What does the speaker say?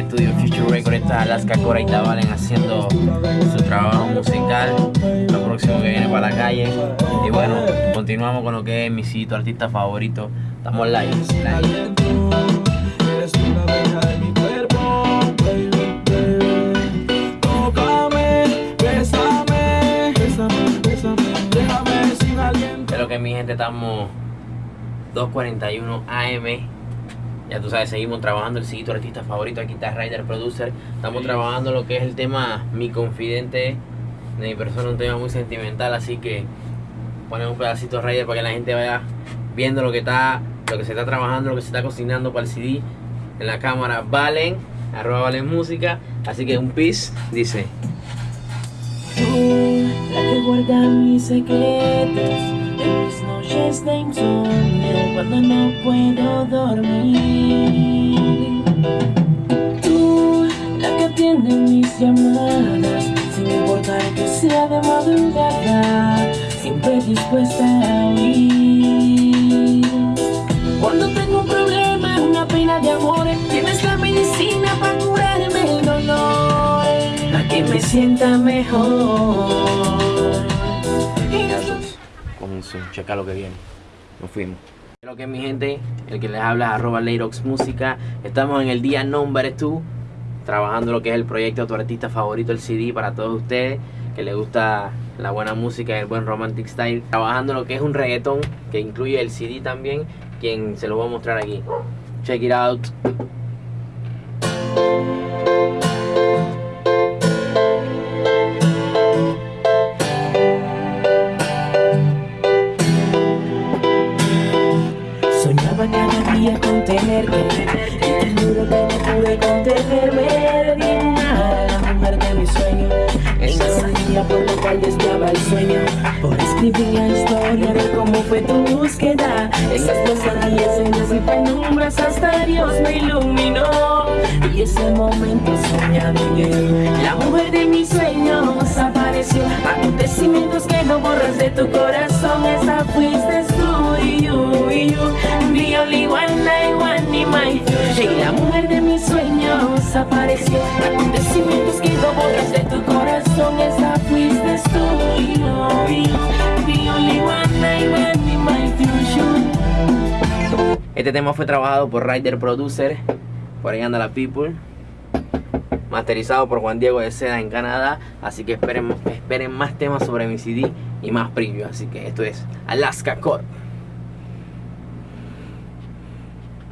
estudio Future Record está Alaska Cora y Tabalen haciendo su trabajo musical. Lo próximo que viene para la calle. Y bueno, continuamos con lo que es mi sitio artista favorito. Estamos live. live. Que mi gente estamos 2.41 AM ya tú sabes, seguimos trabajando el sitio artista favorito, aquí está Rider Producer. Estamos trabajando lo que es el tema Mi Confidente de mi persona, un tema muy sentimental, así que ponemos un pedacito de Rider para que la gente vaya viendo lo que está, lo que se está trabajando, lo que se está cocinando para el CD en la cámara Valen, arroba Valen Música, así que un pis dice. la que guarda mis secretos mis noches de insomnio cuando no puedo dormir. Tú, la que atiende mis llamadas, sin importar que sea de madrugada, siempre dispuesta a oír. Cuando tengo un problema, una pena de amor, tienes la medicina para curarme el dolor, para que me sienta mejor checa lo que viene. Nos fuimos. Lo que es mi gente, el que les habla arroba Leirox Música. Estamos en el día number 2, trabajando lo que es el proyecto Tu Artista Favorito, el CD para todos ustedes que les gusta la buena música y el buen romantic style. Trabajando lo que es un reggaeton que incluye el CD también, quien se lo voy a mostrar aquí. Check it out. El sueño. Por escribir la historia de cómo fue tu búsqueda. Esas pesadillas en y penumbras hasta Dios me iluminó. Y ese momento soñado llegó La mujer de mis sueños apareció. Acontecimientos que no borras de tu corazón sueños apareció Acontecimientos que no borras de tu corazón Esa fuiste tú este tema fue trabajado por Rider Producer, por ahí anda la People, masterizado por Juan Diego de Seda en Canadá, así que esperen, esperen más temas sobre mi CD y más preview, así que esto es Alaska Core.